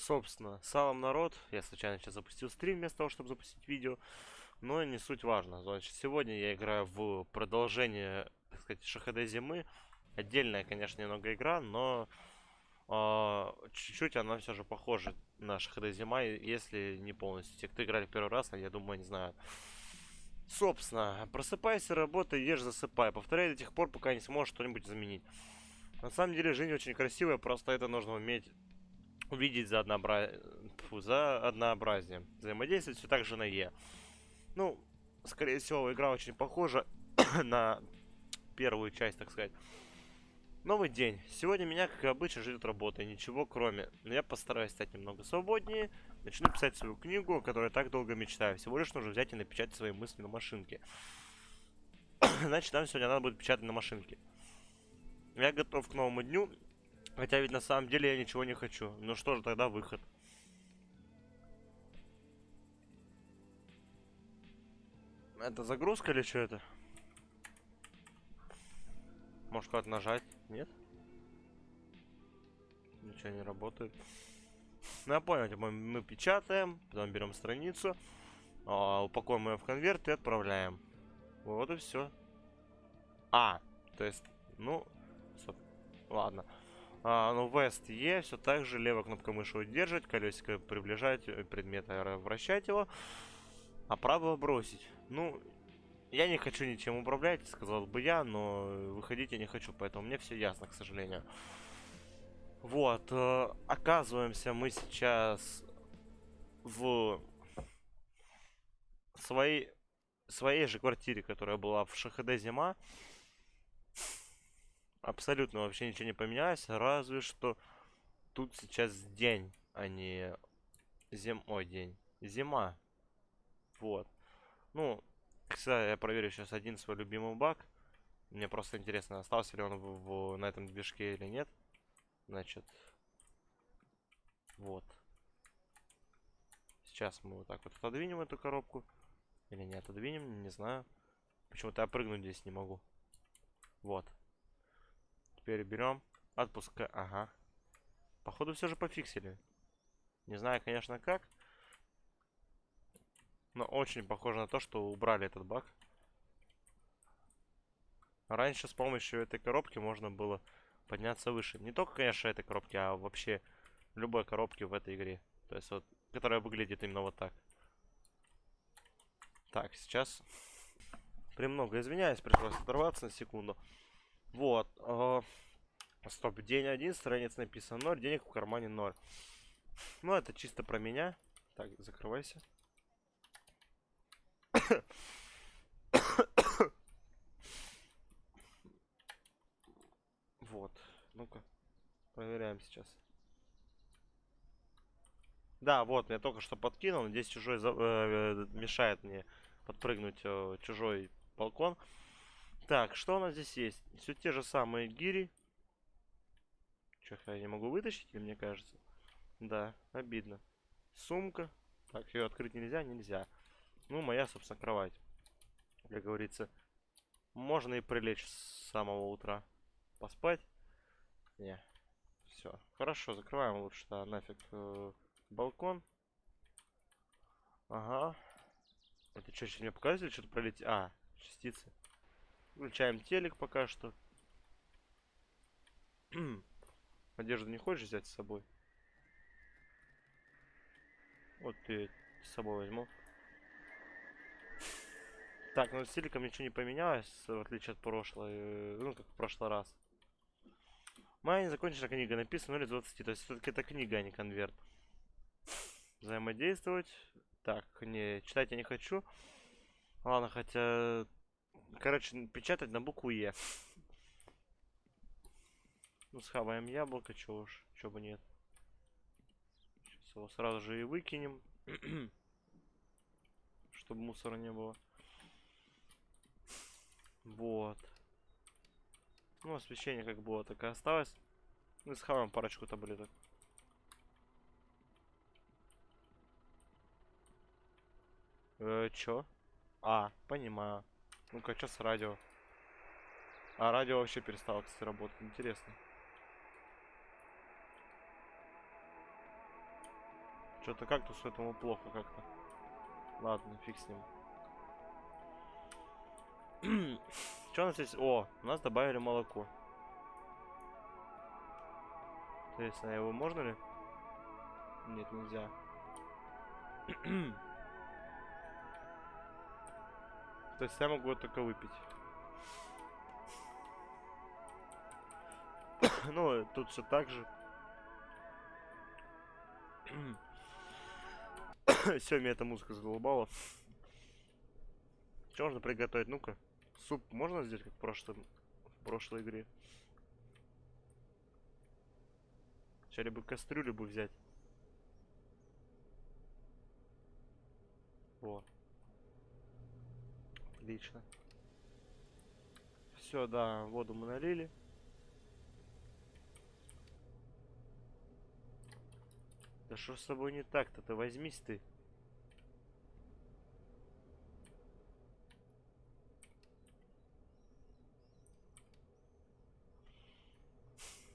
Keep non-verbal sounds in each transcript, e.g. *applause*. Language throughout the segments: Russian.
Собственно, салам народ. Я случайно сейчас запустил стрим вместо того, чтобы запустить видео. Но не суть важно. Значит, сегодня я играю в продолжение, так сказать, ШХД зимы. Отдельная, конечно, немного игра, но а, чуть-чуть она все же похожа на ШХД зима, если не полностью. Те, кто играли первый раз, я думаю, не знаю. Собственно, просыпайся, работай, ешь, засыпай. Повторяй до тех пор, пока не сможешь что-нибудь заменить. На самом деле, жизнь очень красивая, просто это нужно уметь увидеть за, однообра... Фу, за однообразие. Взаимодействовать все так же на Е. Ну, скорее всего, игра очень похожа *coughs* на первую часть, так сказать. Новый день. Сегодня меня, как обычно, ждет работа. Ничего кроме. Но я постараюсь стать немного свободнее. Начну писать свою книгу, о которой так долго мечтаю. Всего лишь нужно взять и напечатать свои мысли на машинке. *coughs* Значит, нам сегодня надо будет печатать на машинке. Я готов к новому дню. Хотя ведь на самом деле я ничего не хочу. Ну что же, тогда выход. Это загрузка или что это? Может куда-то нажать? Нет? Ничего не работает. Ну я понял, типа, мы печатаем, потом берем страницу, а, упакуем ее в конверт и отправляем. Вот и все. А, то есть, ну, ладно. А, ну, West E, все так же, левая кнопка мыши удерживать, колесико приближать, э, предмет вращать его, а правого бросить. Ну, я не хочу ничем управлять, сказал бы я, но выходить я не хочу, поэтому мне все ясно, к сожалению. Вот, э, оказываемся мы сейчас в своей, своей же квартире, которая была в ШХД зима. Абсолютно вообще ничего не поменялось, разве что тут сейчас день, а не зим... Ой, день. Зима. Вот. Ну, кстати, я проверю сейчас один свой любимый баг. Мне просто интересно, остался ли он в, в, на этом движке или нет. Значит, вот. Сейчас мы вот так вот отодвинем эту коробку. Или не отодвинем, не знаю. Почему-то я прыгнуть здесь не могу. Вот. Теперь берем, отпускаем. Ага. Походу все же пофиксили. Не знаю, конечно, как. Но очень похоже на то, что убрали этот баг. Раньше с помощью этой коробки можно было подняться выше. Не только, конечно, этой коробки, а вообще любой коробки в этой игре. То есть вот, которая выглядит именно вот так. Так, сейчас... Премного извиняюсь, пришлось оторваться на секунду. Вот. Э, стоп, день один, страница написано 0, денег в кармане 0. Ну, это чисто про меня. Так, закрывайся. *coughs* вот. Ну-ка. Проверяем сейчас. Да, вот, я только что подкинул. Здесь чужой за, э, мешает мне подпрыгнуть э, чужой балкон. Так, что у нас здесь есть? Все те же самые гири. Че, я не могу вытащить, мне кажется? Да, обидно. Сумка. Так, ее открыть нельзя? Нельзя. Ну, моя, собственно, кровать. Как говорится, можно и прилечь с самого утра. Поспать? Не. Все. Хорошо, закрываем лучше, да, нафиг э, балкон. Ага. Это что, еще мне показывали, что-то пролететь? А, частицы. Включаем телек пока что. *clears throat* Одежду не хочешь взять с собой? Вот ты с собой возьму. Так, ну с телеком ничего не поменялось, в отличие от прошлой, э, ну как в прошлый раз. Моя незаконченная книга написана 0 из 20, то есть все-таки это книга, а не конверт. Взаимодействовать. Так, не, читать я не хочу. Ладно, хотя Короче, печатать на букву Е. Ну, схаваем яблоко, чего уж, чего бы нет. Сейчас его сразу же и выкинем. *clears throat* Чтобы мусора не было. Вот. Ну, освещение как было, так и осталось. Ну, схаваем парочку таблеток. Э, чё? А, понимаю. Ну-ка, что с радио? А радио вообще перестало, кстати, работать. Интересно. Что-то кактусу этому плохо как-то. Ладно, фиг с ним. *clears throat* Что у нас здесь? О, у нас добавили молоко. Интересно, его можно ли? Нет, нельзя. *clears throat* То есть я могу только выпить. *coughs* ну, тут все так же. *coughs* все, меня эта музыка задолбала. Что можно приготовить? Ну-ка. Суп можно сделать, как в, прошлом, в прошлой игре? Сейчас либо кастрюлю бы взять. Вот. Отлично. Все, да, воду мы налили. Да что с тобой не так-то? Ты возьмись ты.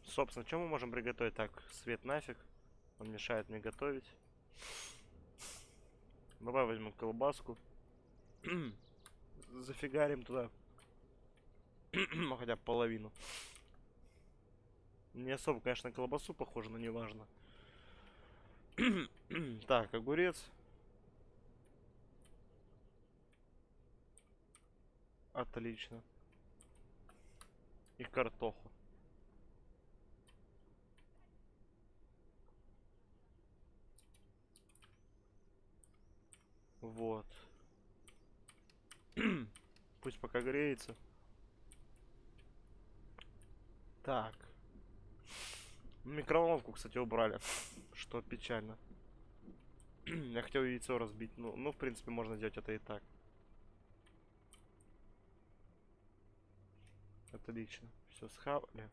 Собственно, что мы можем приготовить? Так, свет нафиг. Он мешает мне готовить. Давай возьмем колбаску. *clears throat* Зафигарим туда. *clears throat* ну, хотя половину. Не особо, конечно, колбасу похоже, но неважно. *clears throat* так, огурец. Отлично. И картоху. Вот. *clears throat* Пусть пока греется. Так. Микроволновку, кстати, убрали. Что печально. *clears throat* Я хотел яйцо разбить. Ну, ну, в принципе, можно сделать это и так. Отлично. Все, схавали.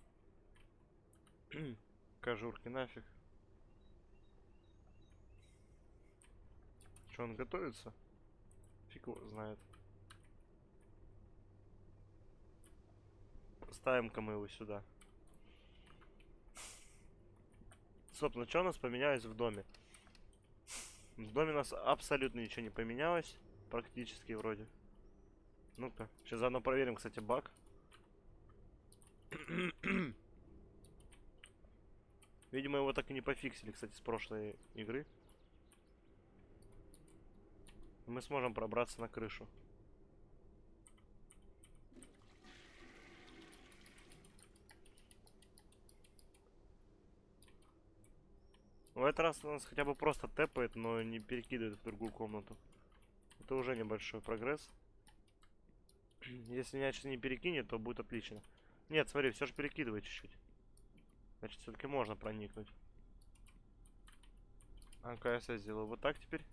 *clears throat* Кожурки нафиг. Что, он готовится? Фиг его знает. Ставим-ка мы его сюда. Собственно, что у нас поменялось в доме? В доме у нас абсолютно ничего не поменялось. Практически вроде. Ну-ка, сейчас заодно проверим, кстати, баг. *clears throat* Видимо, его так и не пофиксили, кстати, с прошлой игры. Мы сможем пробраться на крышу. В этот раз нас хотя бы просто тэпает, но не перекидывает в другую комнату. Это уже небольшой прогресс. *clears throat* Если меня не перекинет, то будет отлично. Нет, смотри, все же перекидывает чуть-чуть. Значит, все-таки можно проникнуть. А-ка, я сделаю вот так теперь.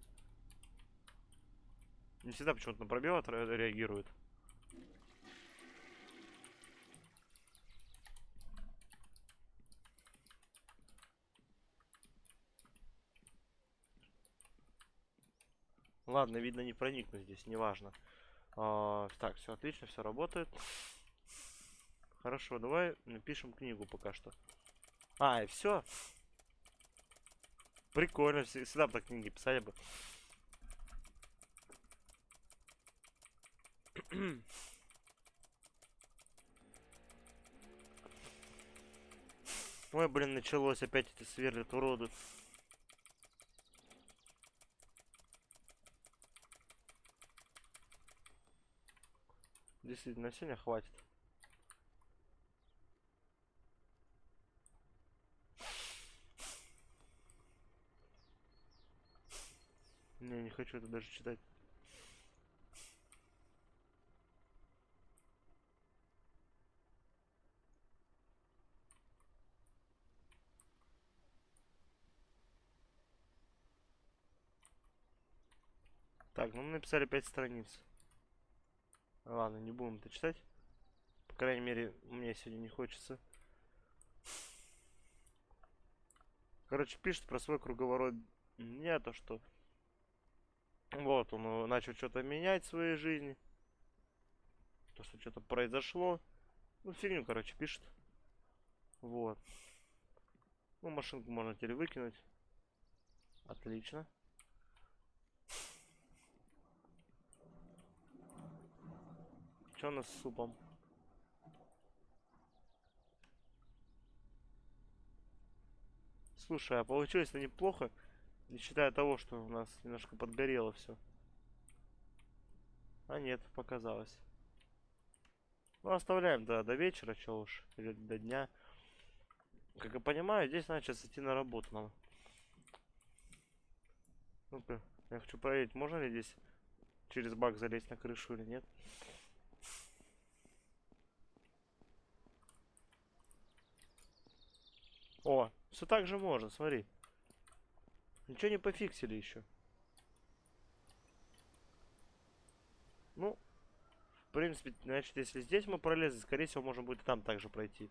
Не всегда почему-то на пробел реагирует. Ладно, видно, не проникну здесь, неважно. А, так, все отлично, все работает. Хорошо, давай напишем книгу пока что. А, и все. Прикольно, всегда бы так книги писали бы. Ой, блин, началось опять эти сверлят уроды. Действительно, сегодня хватит. Не, не хочу это даже читать. Так, ну мы написали 5 страниц. Ладно, не будем это читать. По крайней мере, мне сегодня не хочется. Короче, пишет про свой круговорот дня, то что... Вот, он начал что-то менять в своей жизни. То, что что-то произошло. Ну, фигню, короче, пишет. Вот. Ну, машинку можно теперь выкинуть. Отлично. Что у нас с супом? Слушай, а получилось-то неплохо, не считая того, что у нас немножко подгорело все. А нет, показалось. Ну, оставляем до, до вечера, что уж, или до дня. Как я понимаю, здесь надо сейчас идти на работу нам. Ну-ка, я хочу проверить, можно ли здесь через бак залезть на крышу или нет. О, все так же можно, смотри. Ничего не пофиксили еще. Ну, в принципе, значит, если здесь мы пролезли, скорее всего, можно будет там также пройти.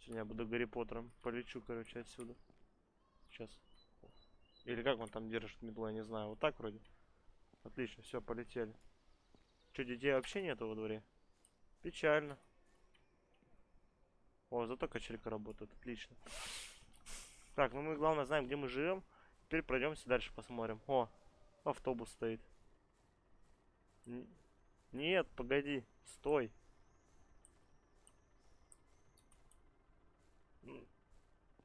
Сегодня я буду Гарри Поттером. Полечу, короче, отсюда. Сейчас. Или как он там держит метлу, я не знаю. Вот так вроде. Отлично, все, полетели. Что, детей вообще нету во дворе? Печально. О, зато качелька работает, отлично. Так, ну мы главное знаем, где мы живем. Теперь пройдемся дальше посмотрим. О, автобус стоит. Н нет, погоди, стой.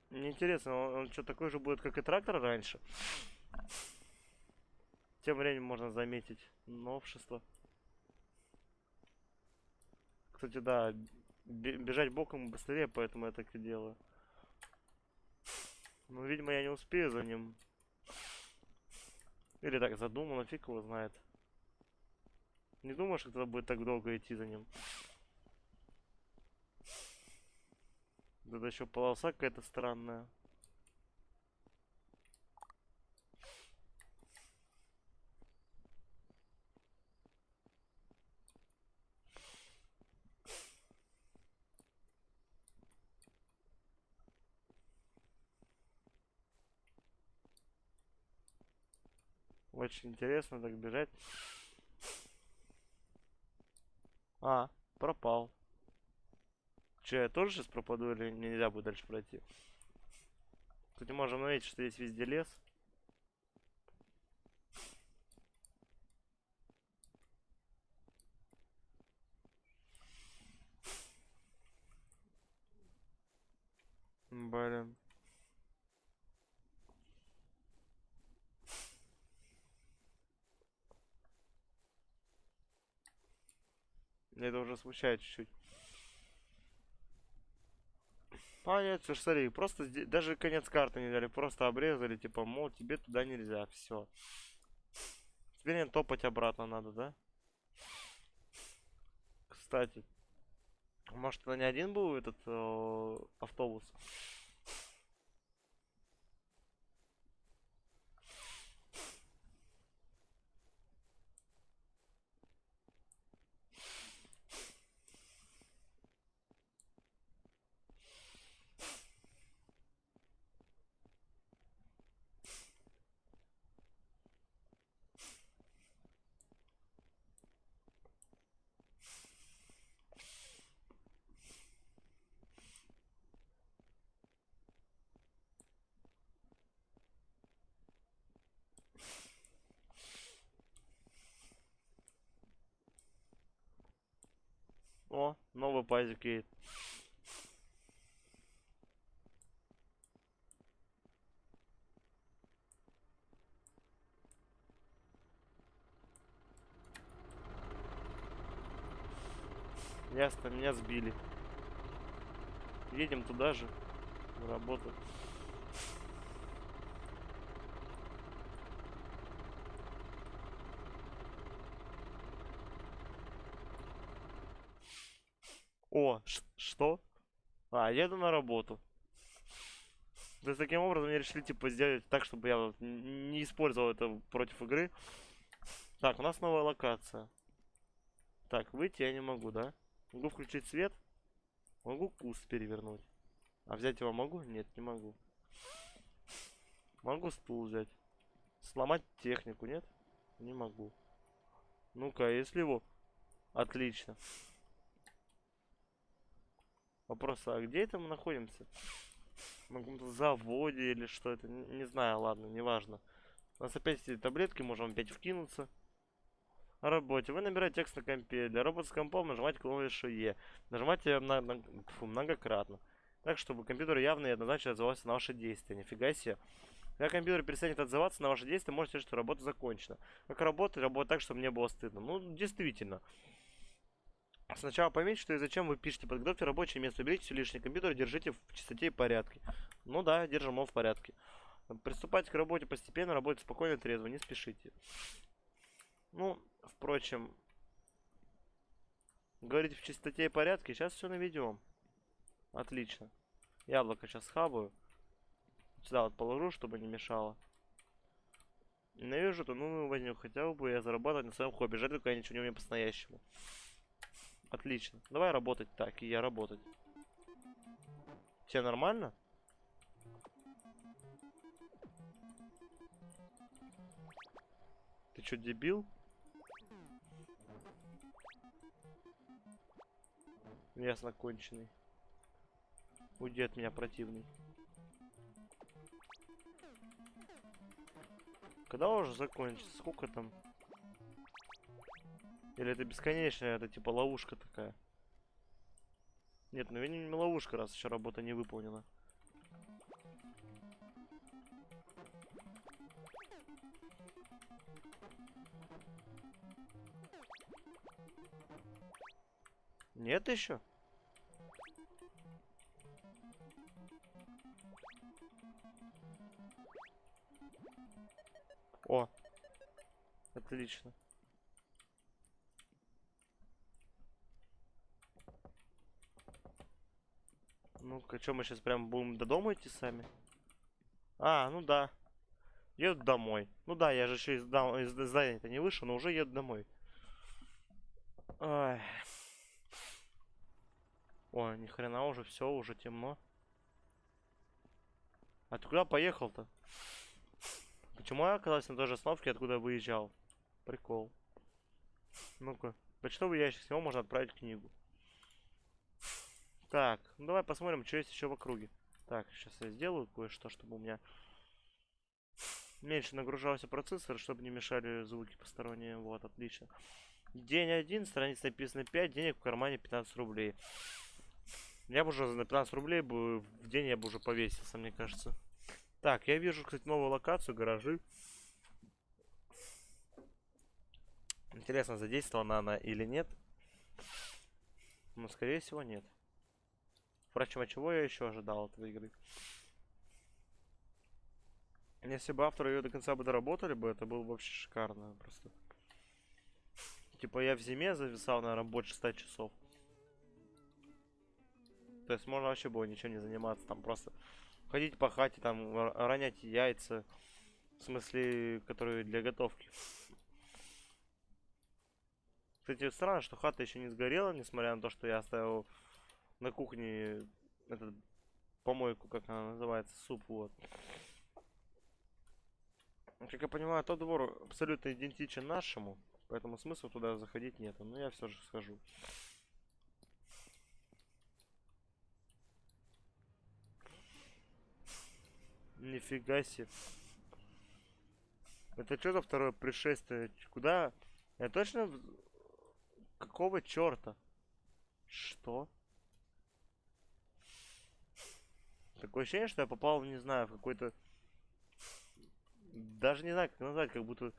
Мне интересно, он, он что, такой же будет, как и трактор раньше? Тем временем можно заметить новшество. Кстати, да, бежать боком быстрее, поэтому я так и делаю. Ну, видимо, я не успею за ним. Или так задумано, фиг его знает. Не думаешь, что это будет так долго идти за ним? Тут еще полоса какая-то странная. Очень интересно так бежать. А, пропал. Че, я тоже сейчас пропаду или нельзя будет дальше пройти? Кстати, можем заметить, что здесь везде лес. Блин. Это уже смущает чуть-чуть. Нет, слушай, смотри, просто даже конец карты не дали, просто обрезали, типа, мол, тебе туда нельзя, все. Теперь не топать обратно надо, да? Кстати, может, это не один был этот э, автобус? О, новый пазик едет. Ясно, меня сбили. Едем туда же, работу. О, что? А, еду на работу. То есть таким образом мне решили типа сделать так, чтобы я вот не использовал это против игры. Так, у нас новая локация. Так, выйти я не могу, да? Могу включить свет. Могу куст перевернуть. А взять его могу? Нет, не могу. Могу стул взять. Сломать технику, нет? Не могу. Ну-ка, а если его... Отлично. Вопрос, а где это мы находимся? на каком-то заводе или что это, не, не знаю, ладно, неважно. У нас опять эти таблетки, можем опять вкинуться. О работе. Вы набираете текст на компе. Для работы с компом нажимайте клавишу E. Нажимайте на, на, фу, многократно. Так, чтобы компьютер явно и однозначно отзывался на ваши действия. Нифига себе. Когда компьютер перестанет отзываться на ваши действия, можете сказать, что работа закончена. Как работать? Работать так, чтобы мне было стыдно. Ну, действительно. Сначала поймите, что и зачем вы пишете. Подготовьте рабочее место, уберите все лишнее. Компьютер держите в чистоте и порядке. Ну да, держим его в порядке. Приступайте к работе постепенно, работайте спокойно, трезво, не спешите. Ну, впрочем, говорите в чистоте и порядке, сейчас все наведем. Отлично. Яблоко сейчас хабаю. Сюда вот положу, чтобы не мешало. Ненавижу то ну возьму, хотел бы я заработать на своем хобби. Жаль, только я ничего не умею по-настоящему. Отлично. Давай работать так, и я работать. Все нормально? Ты что, дебил? Ясно, конченый. Уйди от меня, противный. Когда уже закончится? Сколько там? Или это бесконечная, это типа ловушка такая? Нет, ну не ловушка, раз еще работа не выполнена. Нет еще? О, отлично. Ну-ка, что мы сейчас прям будем до дома идти сами? А, ну да. Еду домой. Ну да, я же еще из, из здания-то не вышел, но уже еду домой. Ой. О, ни хрена уже все, уже темно. А ты куда поехал-то? Почему я оказался на той же остановке, откуда выезжал? Прикол. Ну-ка. Почтовый ящик, с него можно отправить книгу. Так, ну давай посмотрим, что есть еще в округе. Так, сейчас я сделаю кое-что, чтобы у меня меньше нагружался процессор, чтобы не мешали звуки посторонние. Вот, отлично. День один, страница написано 5, денег в кармане 15 рублей. Я бы уже на 15 рублей бы в день я бы уже повесился, мне кажется. Так, я вижу, кстати, новую локацию, гаражи. Интересно, задействована она или нет. Но, скорее всего, нет. Впрочем, а чего я еще ожидал от этой игры? Если бы авторы ее до конца бы доработали бы, это было бы вообще шикарно. Просто. Типа я в зиме зависал, наверное, больше 100 часов. То есть можно вообще было ничем не заниматься. Там просто ходить по хате, там ронять яйца. В смысле, которые для готовки. Кстати, странно, что хата еще не сгорела, несмотря на то, что я оставил на кухне этот помойку, как она называется, суп, вот. Как я понимаю, тот двор абсолютно идентичен нашему, поэтому смысла туда заходить нет. Но я все же схожу. Нифига себе. Это что за второе пришествие? Куда? Я точно... Какого черта? Что? Такое ощущение, что я попал, не знаю, в какой-то... Даже не знаю, как назвать, как будто...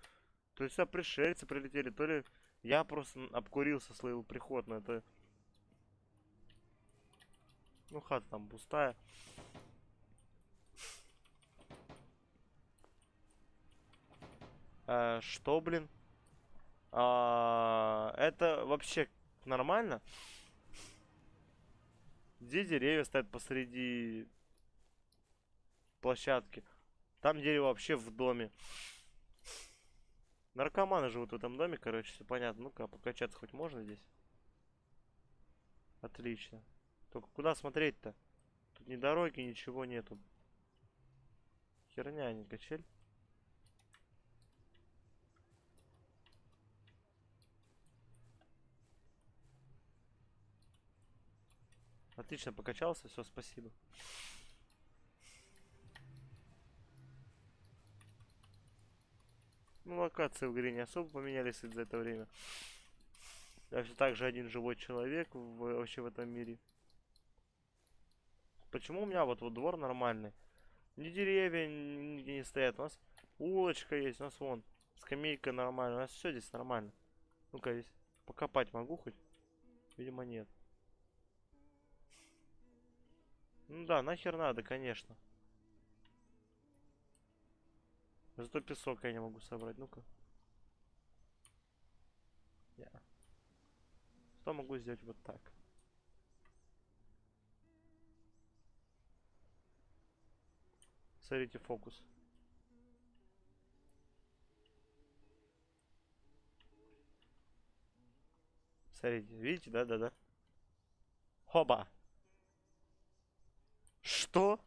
То есть сюда пришельцы прилетели, то ли я просто обкурился, словил приход, но это... Ну, хата там пустая. А, что, блин? А, это вообще нормально? Где деревья стоят посреди площадки. Там дерево вообще в доме. Наркоманы живут в этом доме, короче, все понятно. Ну-ка, покачаться хоть можно здесь? Отлично. Только куда смотреть-то? Тут ни дороги, ничего нету. Херня, а не качель. Отлично покачался, все, спасибо. Ну, локации в игре не особо поменялись за это время. Я все так же один живой человек в, вообще в этом мире. Почему у меня вот, вот двор нормальный? Ни деревья нигде не стоят. У нас улочка есть, у нас вон скамейка нормальная. У нас все здесь нормально. Ну-ка, здесь покопать могу хоть? Видимо, нет. Ну да, нахер надо, конечно. Зато песок я не могу собрать. Ну-ка. Yeah. Что могу сделать вот так? Смотрите фокус. Смотрите, видите, да-да-да. Хоба. Что?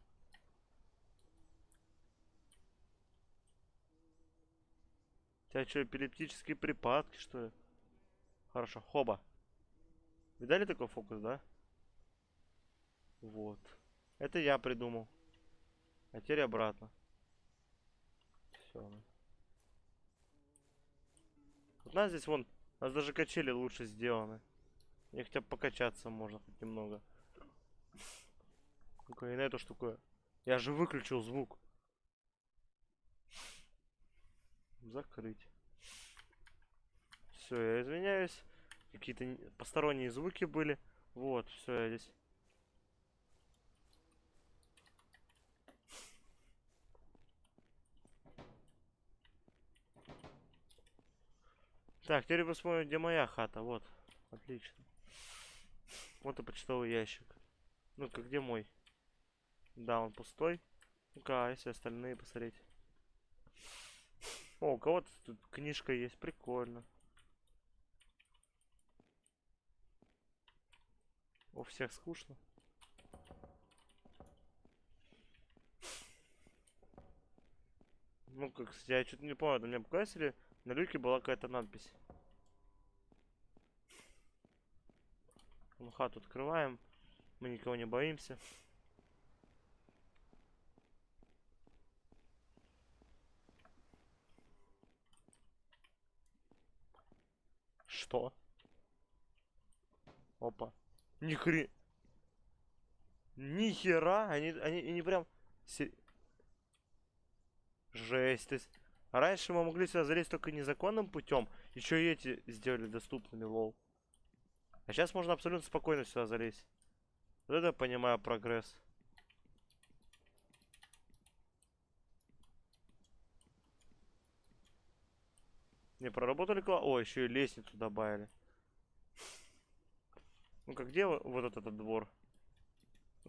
У тебя что, эпилептические припадки, что ли? Хорошо, хоба. Видали такой фокус, да? Вот. Это я придумал. А теперь обратно. Все. Вот у нас здесь вон, у нас даже качели лучше сделаны. Мне хотя бы покачаться можно хоть немного. Ну-ка, и на эту штуку. Я же выключил звук. Закрыть. Все, я извиняюсь. Какие-то посторонние звуки были. Вот, все, я здесь. Так, теперь посмотрим, где моя хата. Вот. Отлично. Вот и почтовый ящик. Ну-ка, где мой? Да, он пустой. Ну-ка, а если остальные посмотреть. О, у кого-то тут книжка есть. Прикольно. У всех скучно. Ну, как, кстати, я что-то не помню, мне показали, на люке была какая-то надпись. Ну, хату открываем. Мы никого не боимся. Что? Опа. Ни хрен. Ни хера. Они, они, они прям... Жесть. То есть, раньше мы могли сюда залезть только незаконным путем. Еще и эти сделали доступными, лол. А сейчас можно абсолютно спокойно сюда залезть. Вот это понимаю прогресс. Не, проработали класс. О, еще и лестницу добавили. Ну-ка, где вот этот, этот двор?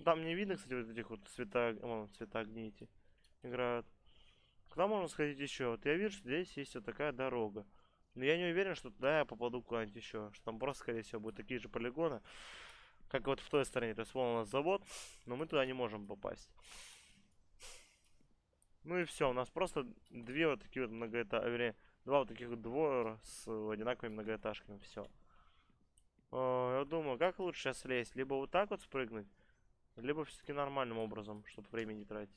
Там не видно, кстати, вот этих вот цвета, вон, цвета огней эти играют. Куда можно сходить еще? Вот я вижу, что здесь есть вот такая дорога. Но я не уверен, что туда я попаду куда-нибудь еще. Что там просто, скорее всего, будут такие же полигоны. Как вот в той стороне. То есть вон у нас завод, но мы туда не можем попасть. Ну и все, у нас просто две вот такие вот многоэтажки, два вот таких двора с одинаковыми многоэтажками, все. Я думаю, как лучше сейчас слезть? Либо вот так вот спрыгнуть, либо все-таки нормальным образом, чтобы время не тратить.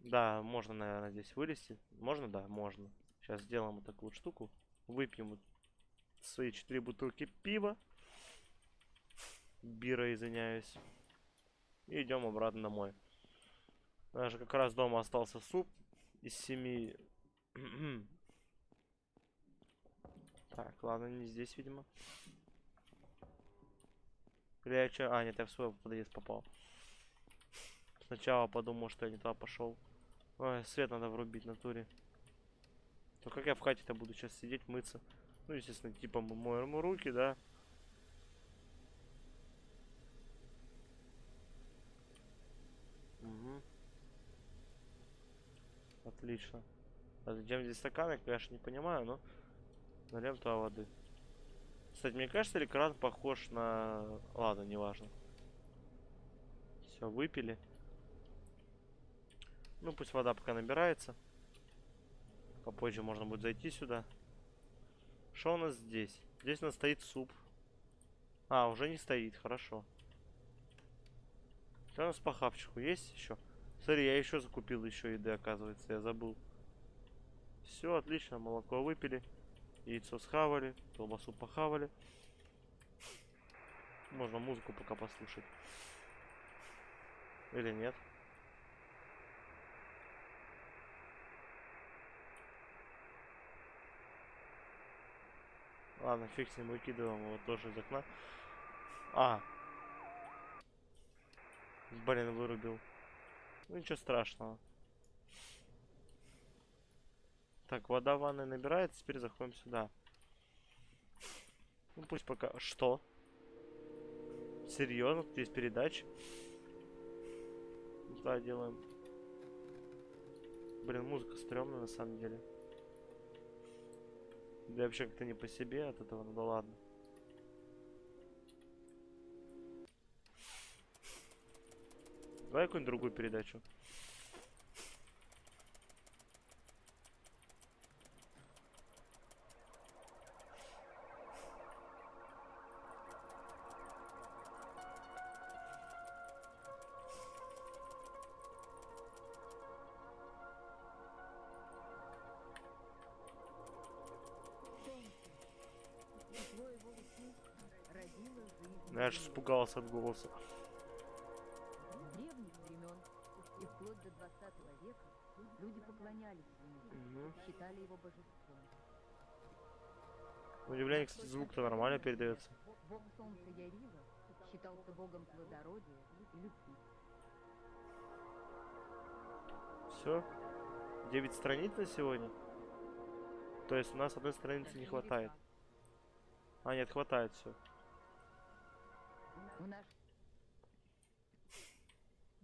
Да, можно, наверное, здесь вылезти. Можно? Да, можно. Сейчас сделаем вот такую вот штуку. Выпьем вот свои четыре бутылки пива. Бира, извиняюсь. И идем обратно домой. Даже как раз дома остался суп из семи. Так, ладно, не здесь, видимо. Или я что? А, нет, я в свой подъезд попал. Сначала подумал, что я не туда пошел. Ой, свет надо врубить на туре. То как я в хате-то буду сейчас сидеть, мыться? Ну, естественно, типа мы моем руки, да. Отлично. А зачем здесь стаканы, я, конечно, не понимаю, но нальем туда воды. Кстати, мне кажется, или кран похож на... Ладно, неважно. Все, выпили. Ну, пусть вода пока набирается. Попозже можно будет зайти сюда. Что у нас здесь? Здесь у нас стоит суп. А, уже не стоит, хорошо. Что у нас по хавчику есть еще? Смотри, я еще закупил еще еды, оказывается, я забыл. Все, отлично, молоко выпили. Яйцо схавали, колбасу похавали. Можно музыку пока послушать. Или нет? Ладно, фиг с ним выкидываем его тоже из окна. А. Блин, вырубил. Ну ничего страшного. Так, вода в ванной набирается, теперь заходим сюда. Ну пусть пока... Что? Серьезно? Тут есть передача? Да, делаем. Блин, музыка стрёмная на самом деле. Да вообще как-то не по себе от этого, ну да ладно. Давай какую-нибудь другую передачу. Испугался от голоса. Древних времен и вплоть до 20 века люди поклонялись ему, Мгм. считали его божеством. Удивление, кстати, звук-то нормально передается. Бог солнца Ярила считался богом плодородия и любви. Все. 9 страниц на сегодня. То есть у нас одной страницы не хватает. А, нет, хватает все.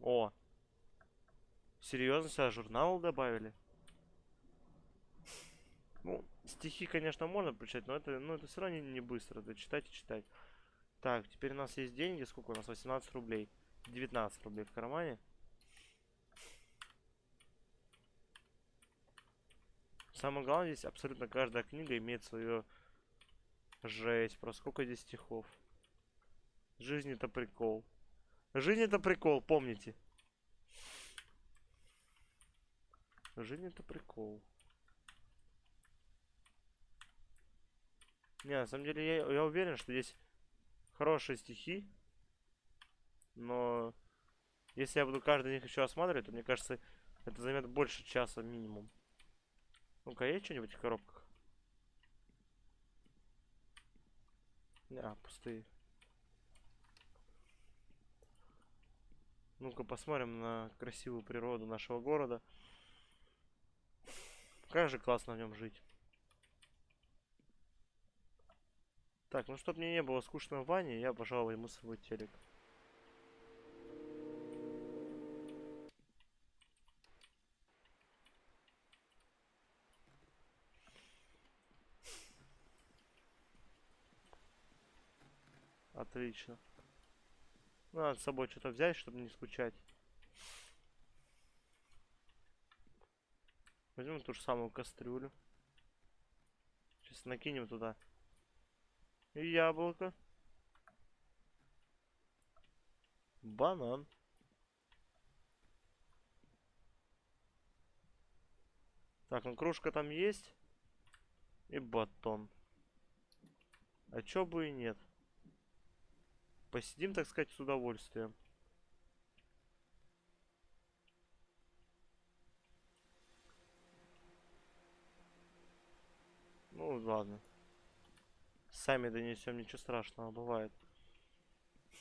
О! Серьезно, сюда журнал добавили? Ну, стихи, конечно, можно прочитать, но это, ну, это все равно не, не быстро. Это читать и читать. Так, теперь у нас есть деньги. Сколько у нас? 18 рублей. 19 рублей в кармане. Самое главное, здесь абсолютно каждая книга имеет свое жесть. Про сколько здесь стихов. Жизнь это прикол. Жизнь это прикол, помните. Жизнь это прикол. Не, на самом деле я, я уверен, что здесь хорошие стихи. Но если я буду каждый из них еще осматривать, то мне кажется, это займет больше часа минимум. Ну-ка, есть что-нибудь в коробках? А, пустые. Ну-ка посмотрим на красивую природу нашего города. Как же классно в нем жить. Так, ну чтобы мне не было скучно в ванне, я пожалуй ему свой телек. Отлично. Надо с собой что-то взять, чтобы не скучать. Возьмем ту же самую кастрюлю. Сейчас накинем туда. И яблоко. Банан. Так, ну кружка там есть. И батон. А чё бы и нет. Посидим, так сказать, с удовольствием. Ну, ладно. Сами донесем, ничего страшного, бывает.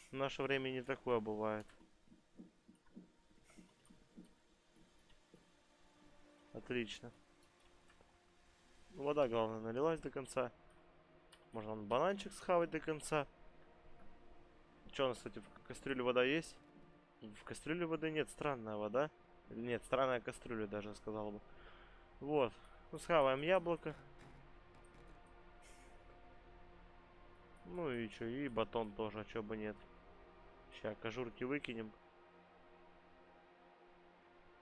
В наше время не такое бывает. Отлично. Ну, Вода, главное, налилась до конца. Можно бананчик схавать до конца. Что у нас, кстати, в кастрюле вода есть? В кастрюле воды нет, странная вода. Нет, странная кастрюля даже, сказал бы. Вот. Ну, схаваем яблоко. Ну и что, и батон тоже, а чё бы нет. Сейчас кожурки выкинем.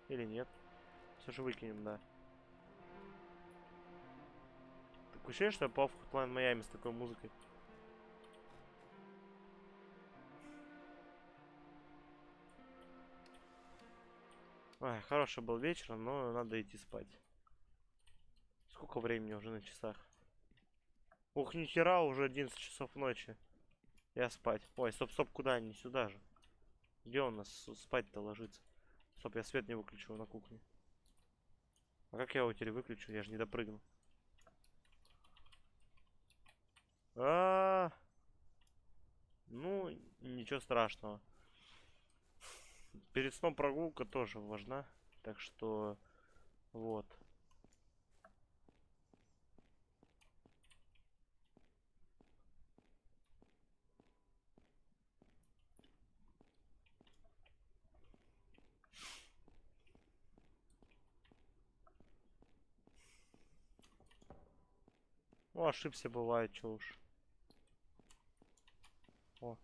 Или нет? Все же выкинем, да. Такое ощущение, что я попал Hotline Miami с такой музыкой. Ой, хороший был вечер, но надо идти спать. Сколько времени уже на часах? Ух, ни хера, уже 11 часов ночи. Я спать. Ой, стоп, стоп, куда? Не сюда же. Где он нас спать-то ложится? Стоп, я свет не выключил на кухне. А как я его теперь выключу? Я же не допрыгну. А, ну, ничего страшного. Перед сном прогулка тоже важна. Так что, вот. Ну, ошибся бывает, чё уж. О.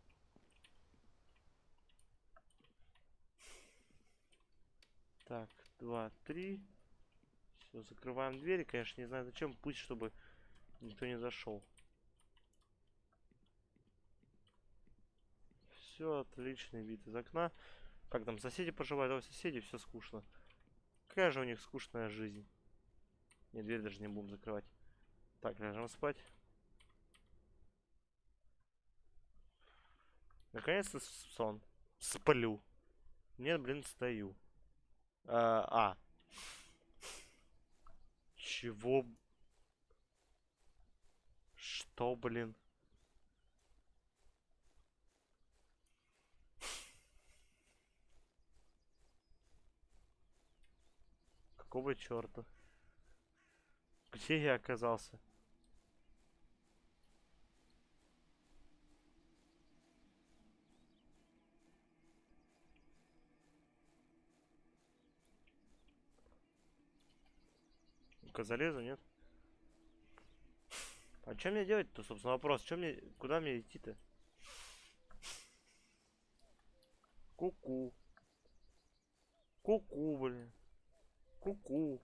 Так, два, три. Все, закрываем двери. Конечно, не знаю зачем. Пусть, чтобы никто не зашел. Все, отличный вид из окна. Как там соседи поживают? О, соседи, все скучно. Какая же у них скучная жизнь. Не, дверь даже не будем закрывать. Так, ляжем спать. Наконец-то сон. Сплю. Нет, блин, стою. А. Чего? Что, блин? Какого черта? Где я оказался? Ну-ка залезу, нет? А что мне делать-то, собственно, вопрос? Чем мне, куда мне идти-то? Ку-ку. Ку-ку, блин. Ку-ку.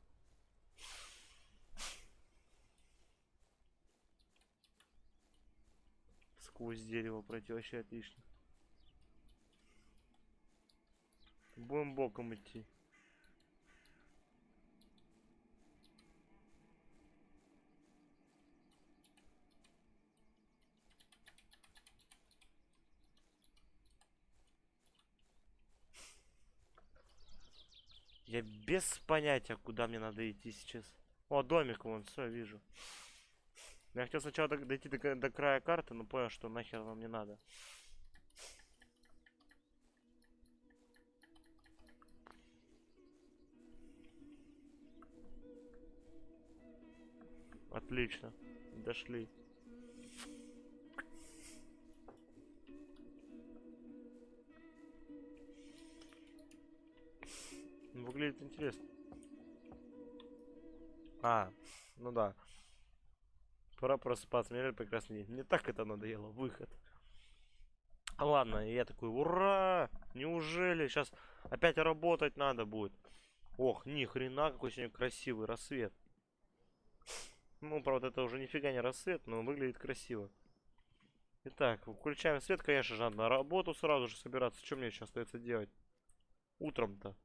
Сквозь дерево пройти вообще отлично. Будем боком идти. Я без понятия, куда мне надо идти сейчас. О, домик вон, все, вижу. Я хотел сначала дойти до, до края карты, но понял, что нахер нам не надо. Отлично. Дошли. Выглядит интересно. А, ну да. Пора. Мне прекрасный день. Мне так это надоело. Выход. Ладно, я такой, ура! Неужели сейчас опять работать надо будет? Ох, ни хрена, какой сегодня красивый рассвет. Ну, правда, это уже нифига не рассвет, но выглядит красиво. Итак, включаем свет, конечно же, надо на работу сразу же собираться. Что мне еще остается делать? Утром-то.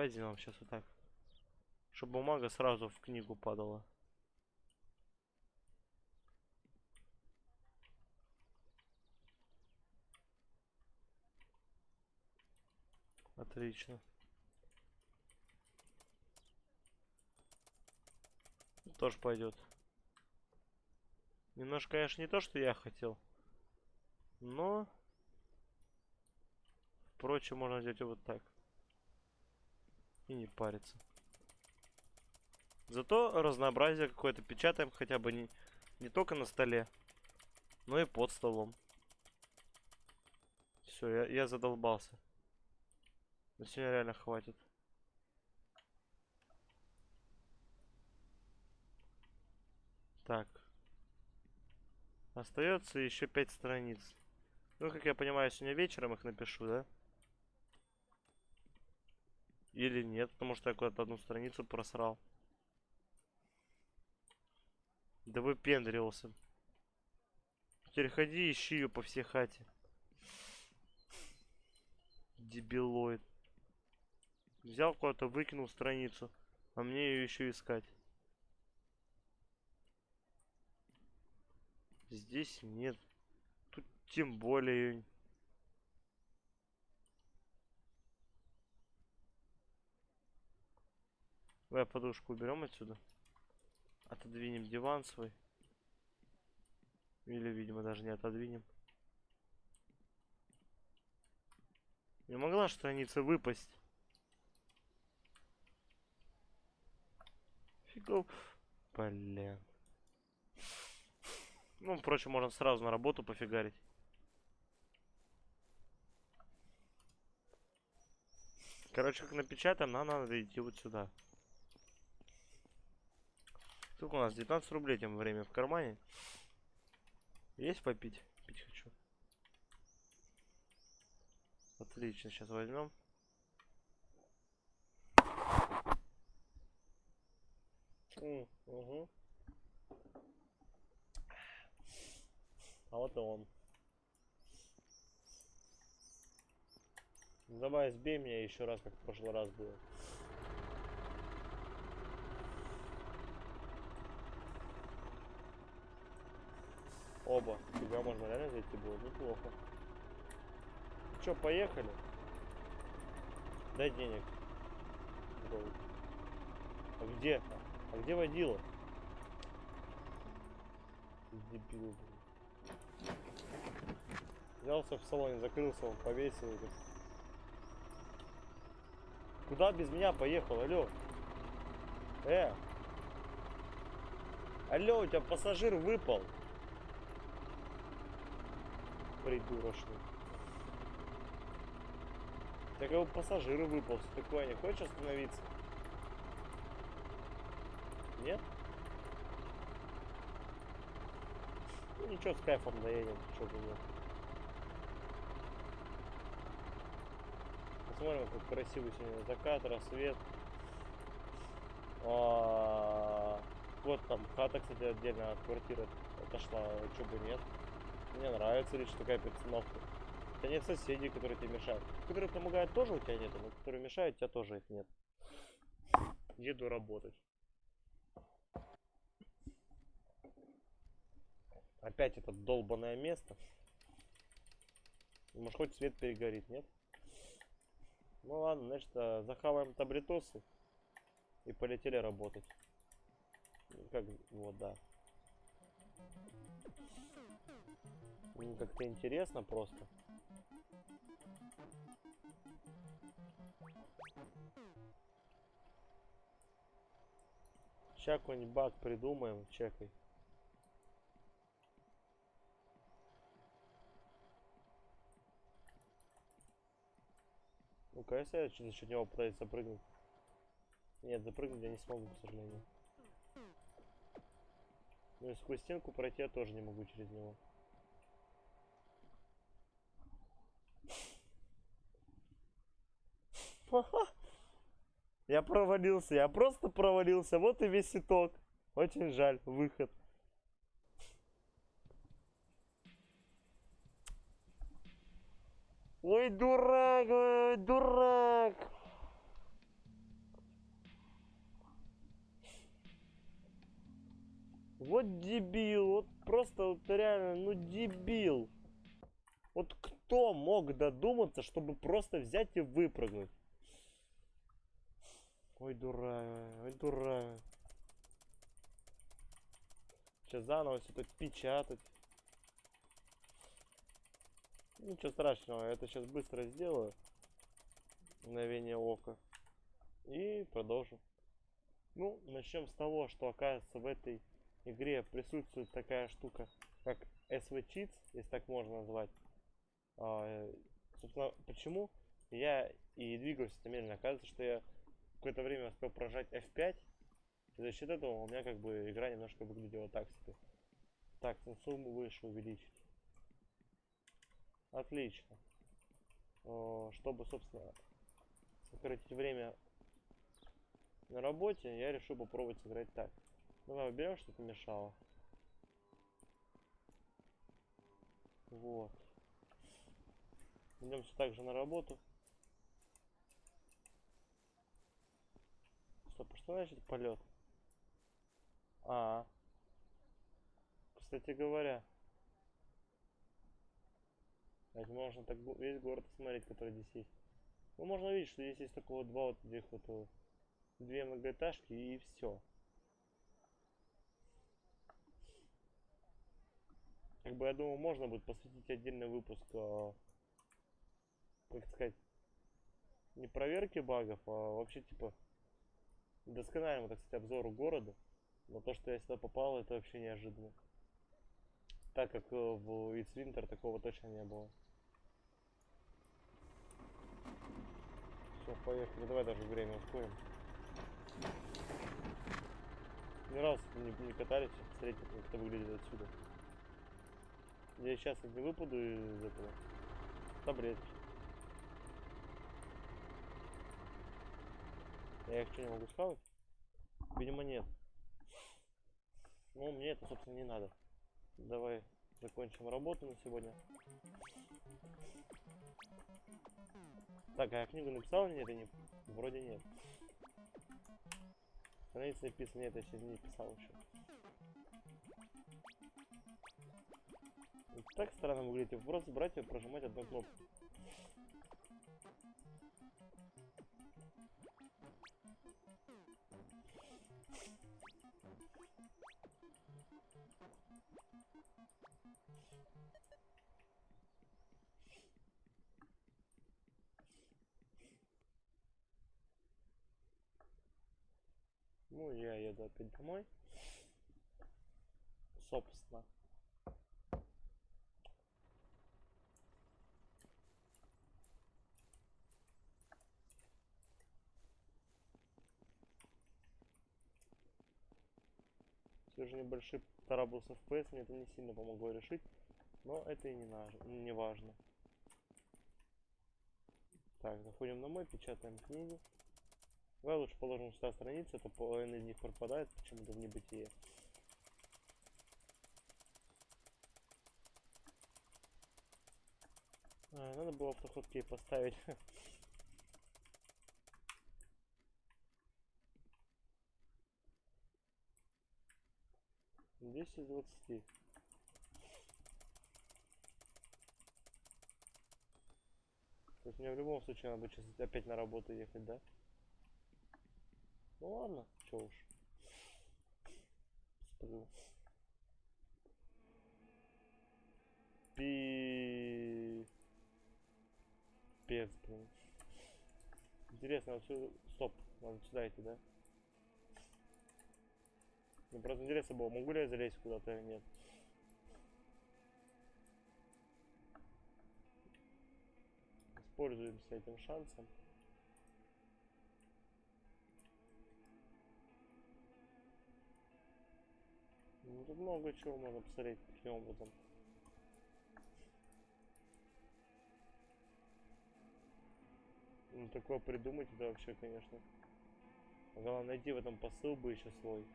Давайте сделаем сейчас вот так. Чтобы бумага сразу в книгу падала. Отлично. Тоже пойдет. Немножко, конечно, не то, что я хотел. Но... Впрочем, можно и вот так. И не париться. Зато разнообразие какое-то печатаем хотя бы не, не только на столе, но и под столом. Все, я, я задолбался. На сегодня реально хватит. Так. Остается еще пять страниц. Ну, как я понимаю, сегодня вечером их напишу, да? Или нет, потому что я куда-то одну страницу просрал. Да выпендривался. Теперь ходи ищи ее по всей хате. Дебилоид. Взял куда-то, выкинул страницу. А мне ее еще искать. Здесь нет. Тут тем более... Давай подушку уберем отсюда. Отодвинем диван свой. Или, видимо, даже не отодвинем. Не могла страница выпасть. Фигов. Блин. Ну, впрочем, можно сразу на работу пофигарить. Короче, как напечатаем, нам надо идти вот сюда. Сколько у нас? 19 рублей тем время в кармане. Есть попить? Пить хочу. Отлично, сейчас возьмем. Угу. А вот и он. Давай сбей меня еще раз, как в прошлый раз было. Оба. Тебя можно реально зайти было? Неплохо. Че, поехали? Дай денег. А где? А где водила? Дебил, блин. Взялся в салоне, закрылся, он повесил. так. Куда без меня поехал? Алло. Э. Алло, у тебя пассажир выпал. Придурочный. Так его пассажир выпал. Что такое? Не хочешь остановиться? Нет? Ну ничего, с кайфом доедем, что бы нет. Посмотрим, как красивый сегодня закат, рассвет. А, Вот там хата, кстати, отдельно от квартиры отошла, что бы нет. Мне нравится лишь такая перестановка. У тебя нет соседей, которые тебе мешают. Которые помогают тоже у тебя нету, но которые мешают, у тебя тоже их нет. Еду работать. Опять это долбанное место. Может хоть свет перегорит, нет? Ну ладно, значит, а, захаваем таблетосы и полетели работать. Как, вот, да. Мне как-то интересно просто. Сейчас какой-нибудь баг придумаем, чекай. Ну-ка, если я за счет него пытаюсь запрыгнуть. Нет, запрыгнуть я не смогу, к сожалению. Ну и сквозь стенку пройти я тоже не могу через него. Я провалился, я просто провалился. Вот и весь итог. Очень жаль, выход. Ой, дурак, ой, дурак. Вот дебил, вот просто вот реально, ну дебил. Вот кто мог додуматься, чтобы просто взять и выпрыгнуть? Ой, дурак, ой, дурак. Сейчас заново все тут печатать. Ничего страшного, это сейчас быстро сделаю. Мгновение ока. И продолжим. Ну, начнем с того, что оказывается в этой игре присутствует такая штука, как SV Cheats, если так можно назвать. А, собственно, почему я и двигаюсь это медленно? Оказывается, что я какое-то время успел прожать F5. И за счет этого у меня как бы игра немножко выглядела так себе. Так, ну сумму выше увеличить. Отлично. Чтобы, собственно, сократить время на работе, я решил попробовать сыграть так. Давай уберем, что-то мешало. Вот. Идем все так же на работу. Стоп, что значит полет? А, кстати говоря, ведь можно так весь город смотреть, который здесь есть. Ну, можно увидеть, что здесь есть такого два вот этих вот э, две многоэтажки и все. Как бы я думаю, можно будет посвятить отдельный выпуск, а, как сказать, не проверке багов, а вообще типа доскональному, так сказать, обзору города. Но то, что я сюда попал, это вообще неожиданно. Так как э, в It's Winter такого точно не было. Все, поехали. Давай даже время ускорим. Ни разу не, не катались, посмотрите, как это выглядит отсюда. Я сейчас не выпаду из этого. Таблетки. Я их что, не могу схавать? Видимо, нет. Ну, мне это, собственно, не надо. Давай закончим работу на сегодня. Так, а я книгу написал или нет? Я не... Вроде нет. Страница написана, нет, я сейчас не писал еще. Так странно выглядит. Вы Просто брать и прожимать одну кнопку. Ну, я еду опять домой. Собственно. Все же небольшой траблс FPS мне это не сильно помогло решить, но это и не, наж- не важно. Так, заходим домой, печатаем книгу. Давай лучше положим сюда страницы, а то половина из них пропадает почему-то в небытие. А, надо было автоходкей поставить. *laughs* Десять из двадцати. То есть мне в любом случае надо сейчас опять на работу ехать, да? Ну ладно, чё уж. Сплю. Пи... Пец, блин. Интересно, вот сюда... Стоп, надо сюда идти, да? Мне просто интересно было, могу ли я залезть куда-то или нет. Используемся этим шансом. Ну, тут много чего можно посмотреть таким образом. Ну, такое придумать, это вообще, конечно. Главное найти в этом посыл бы еще свой.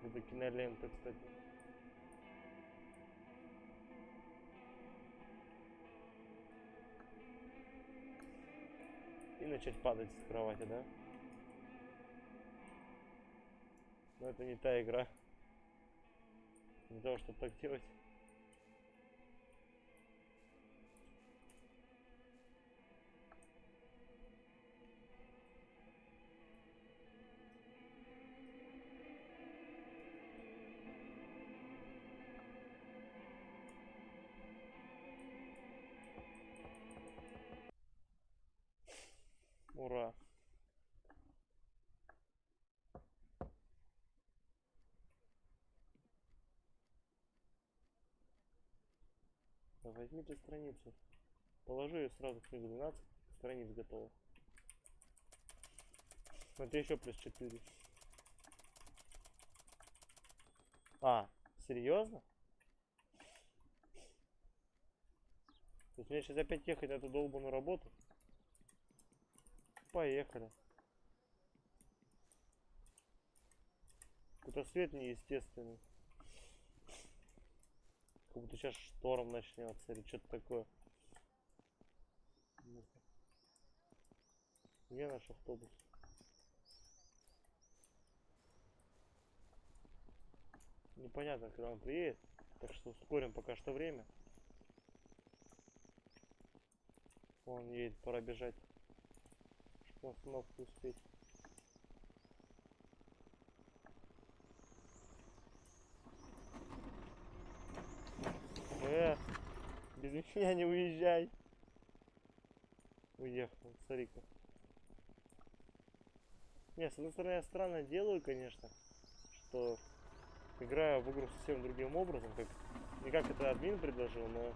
Это кинолента, кстати. Начать падать с кровати, да? Но это не та игра. Для того, чтобы так делать. Да возьмите страницу. Положи ее сразу в книгу 12, страниц готово. Это еще плюс 4. А, серьезно? То есть мне сейчас опять ехать на эту долбанную работу? Поехали. Какой-то свет неестественный. Как будто сейчас шторм начнется или что-то такое. Где наш автобус? Непонятно, когда он приедет. Так что ускорим пока что время. Он едет, пора бежать. Чтобы остановку успеть. Э, без меня не уезжай. Уехал, смотри-ка. Не, с одной стороны, я странно делаю, конечно, что играю в игру совсем другим образом, как не как это админ предложил, но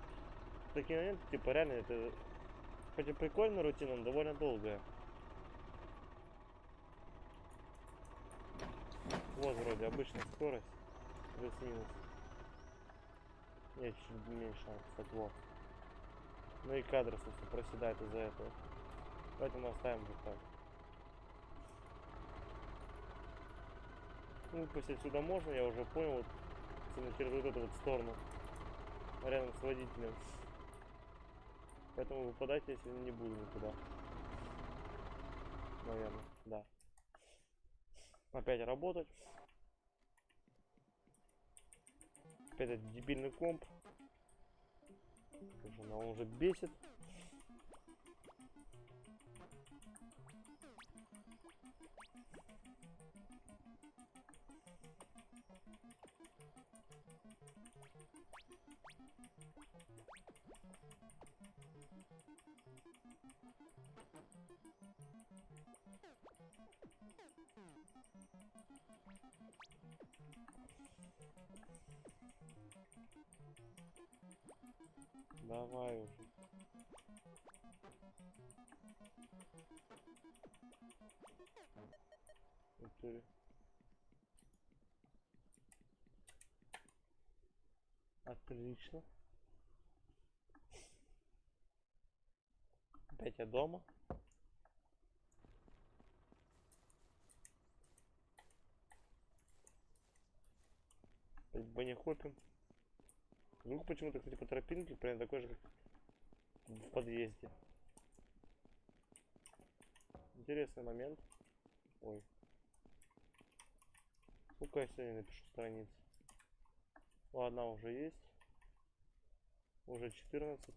в такие моменты, типа, реально, это хоть и прикольная рутина, но довольно долгая. Вот вроде обычная скорость, плюс-минус. Нет, чуть меньше, кстати, вот. Ну и кадры, собственно, проседают из-за этого. Поэтому оставим вот так. Ну, выпустить сюда можно, я уже понял, вот, через вот эту вот сторону, рядом с водителем. Поэтому выпадать я сегодня не буду никуда. Наверное, да. Опять работать. Опять этот дебильный комп. Жена уже бесит. Давай уже. Натуре. Отлично. Опять я дома. Опять баня хопим. Звук почему-то, кстати, по тропинке прям такой же, как в подъезде. Интересный момент. Ой. Сколько я сегодня напишу страниц? Ладно, уже есть. Уже 14.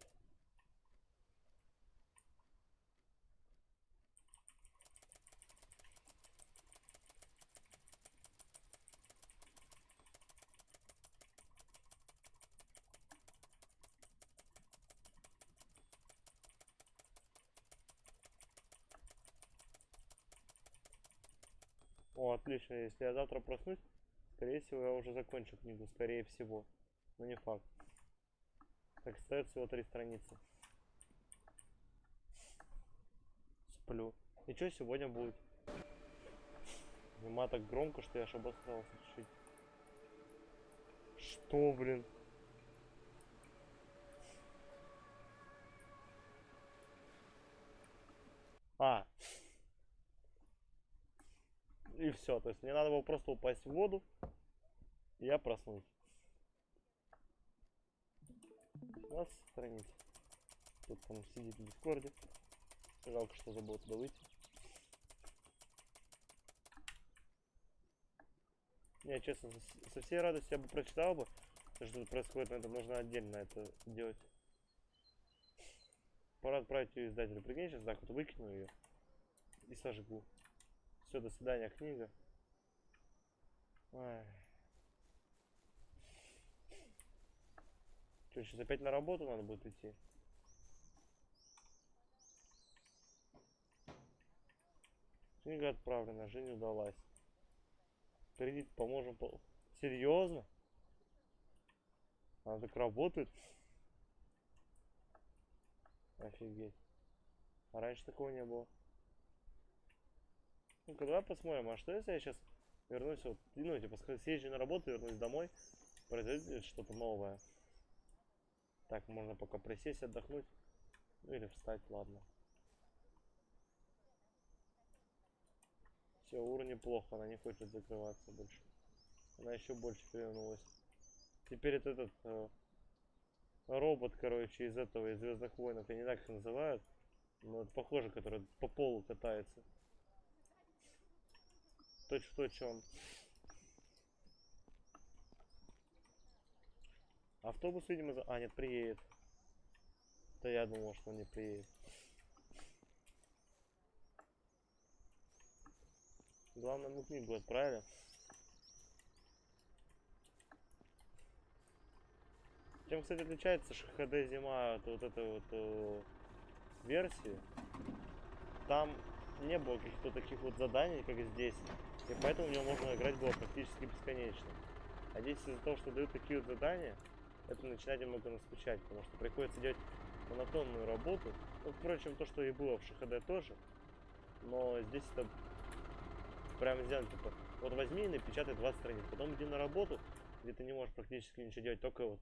О, отлично. Если я завтра проснусь, скорее всего, я уже закончу книгу. Скорее всего. Но не факт. Так, остается всего три страницы. Сплю. И что сегодня будет? Зима так громко, что я аж обосрался чуть-чуть. Что, блин? А, и все. То есть мне надо было просто упасть в воду, и я проснусь. Нас страница. Тут там сидит в дискорде. Жалко, что забыл туда выйти. Не, честно, со- всей радостью я бы прочитал бы, что тут происходит, но это нужно отдельно это делать. Пора отправить ее издателю. Прикинь, сейчас так вот выкину ее и сожгу. Все, до свидания, книга. Ой. Что, сейчас опять на работу надо будет идти? Книга отправлена, жизнь удалась. Кредит поможем. По... Серьезно? Она так работает? Офигеть. А раньше такого не было. Ну-ка, давай посмотрим, а что если я сейчас вернусь, вот, ну, типа, съезжу на работу, вернусь домой, произойдет что-то новое. Так, можно пока присесть, отдохнуть. Ну, или встать, ладно. Все, уровень плохо, она не хочет закрываться больше. Она еще больше перевернулась. Теперь это этот, э, робот, короче, из этого, из Звездных войнов, я не как их называют. Но это похоже, который по полу катается. Точь в точь он. Автобус, видимо, за... А, нет, приедет. Да я думал, что он не приедет. Главное, мы книгу отправили. Чем, кстати, отличается HD зима от вот этой вот э, версии? Там не было каких-то таких вот заданий, как здесь. И поэтому в него можно играть было практически бесконечно. А здесь из-за того, что дают такие вот задания, это начинает немного наскучать, потому что приходится делать монотонную работу. Ну, впрочем, то, что и было в ШХД тоже. Но здесь это прям сделано, типа, вот возьми и напечатай 20 страниц, потом иди на работу, где ты не можешь практически ничего делать, только вот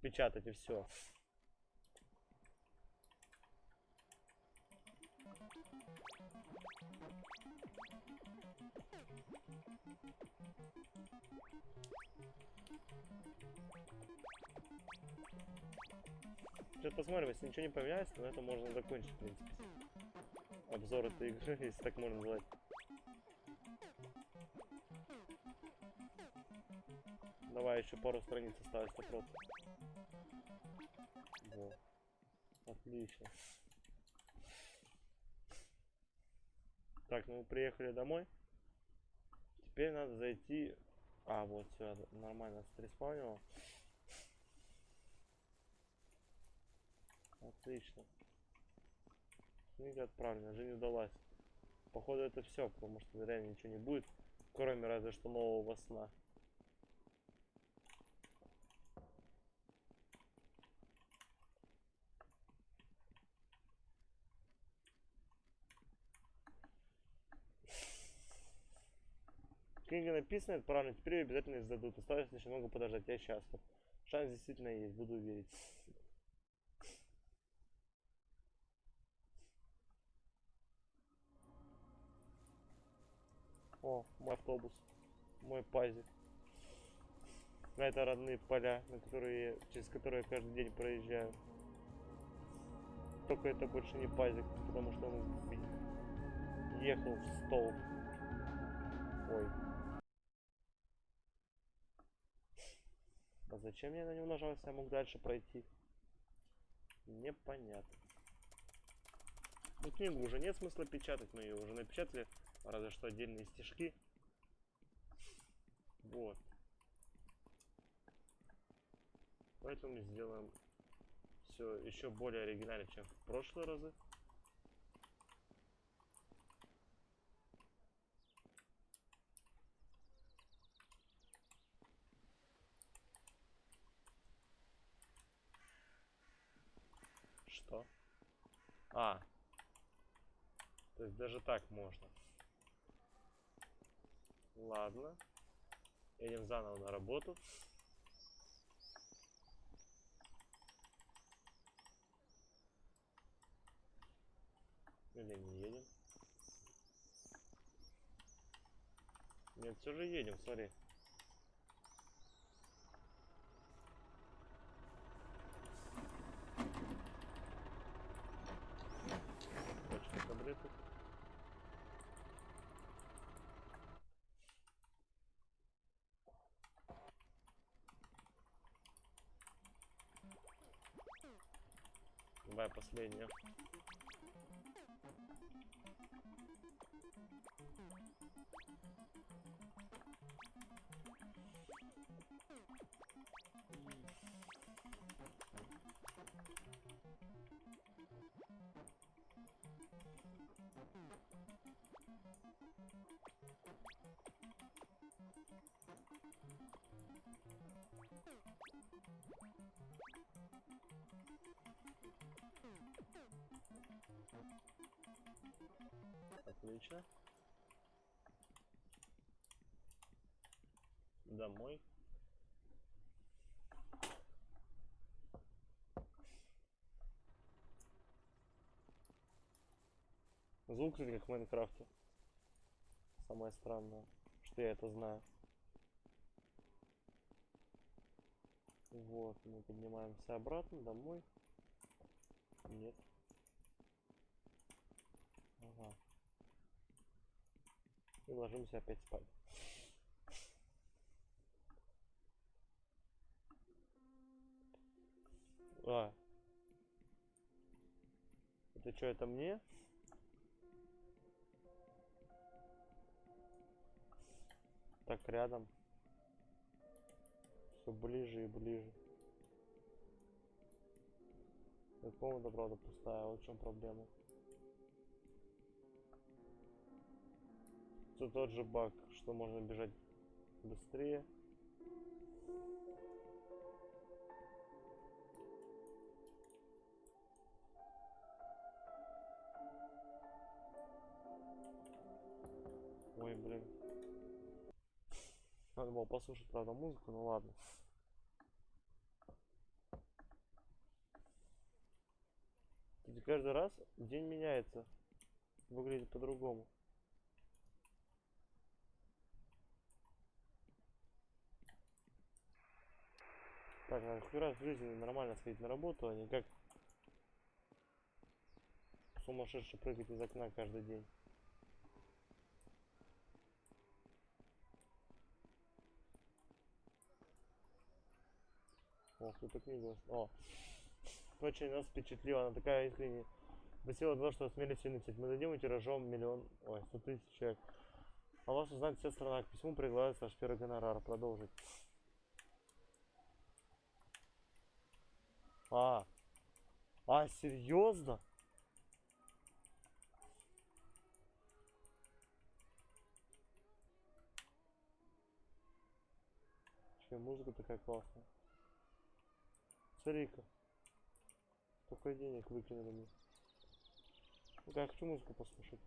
печатать и все. Сейчас посмотрим, если ничего не поменяется, то на этом можно закончить, в принципе. Обзор этой игры, *laughs* если так можно назвать. Давай еще пару страниц осталось вопрос. Во. Отлично. Так, ну мы приехали домой. Теперь надо зайти... А, вот, все, нормально, стреспаунило. Отлично. Книга отправлена, жизнь удалась. Походу это все, потому что реально ничего не будет, кроме разве что нового сна. Книга написана, отправлена, теперь ее обязательно издадут. Осталось лишь немного подождать, я счастлив. Шанс действительно есть, буду верить. О, мой автобус. Мой пазик. На это родные поля, на которые, через которые я каждый день проезжаю. Только это больше не пазик, потому что он ехал в столб. Ой. А зачем я на него нажал, если я мог дальше пройти? Непонятно. Ну, книгу уже нет смысла печатать, мы ее уже напечатали. Разве что отдельные стишки. Вот. Поэтому сделаем все еще более оригинально, чем в прошлые разы. Что? А. То есть даже так можно. Ладно. Едем заново на работу. Или не едем? Нет, все же едем, смотри. Таблеток. Давай последнее. Отлично. Домой. Звук, кстати, как в Майнкрафте. Самое странное, что я это знаю. Вот, мы поднимаемся обратно домой. Нет. Ага. И ложимся опять спать. А. Это что, это мне? Так, рядом. Все ближе и ближе. Эта комната, правда, пустая. Вот в чем проблема. Все тот же баг, что можно бежать быстрее. Ой, блин. Надо было послушать, правда, музыку, ну ладно. Ведь каждый раз день меняется. Выглядит по-другому. Так, надо хоть раз в жизни нормально сходить на работу, а не как сумасшедший прыгать из окна каждый день. О, кто-то книгу. О, очень нас впечатлила, она такая искренне. Спасибо за то, что осмелись написать. Мы дадим тиражом миллион, ой, сто тысяч человек. А вас узнать вся страна. К письму приглашается ваш первый гонорар. Продолжить. А. А, серьезно? Че, музыка такая классная. Смотри-ка. Сколько денег выкинули мне. Ну я хочу музыку послушать.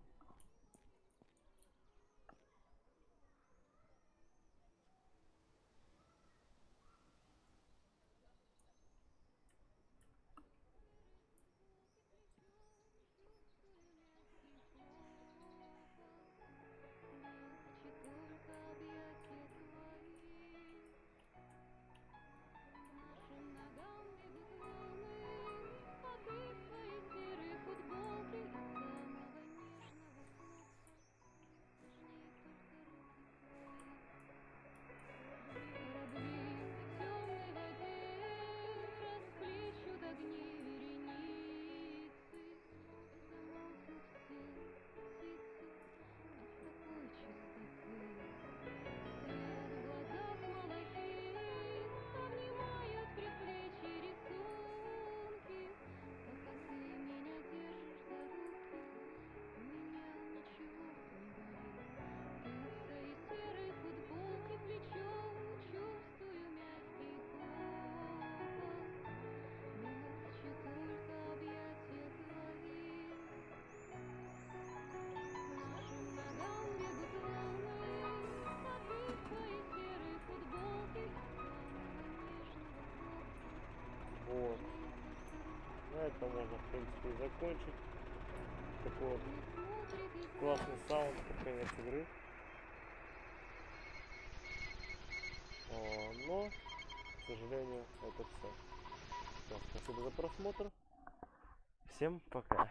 Вот. На этом можно, в принципе, и закончить. Такой вот классный саунд под конец игры. О, но, к сожалению, это все. спасибо за просмотр. Всем пока.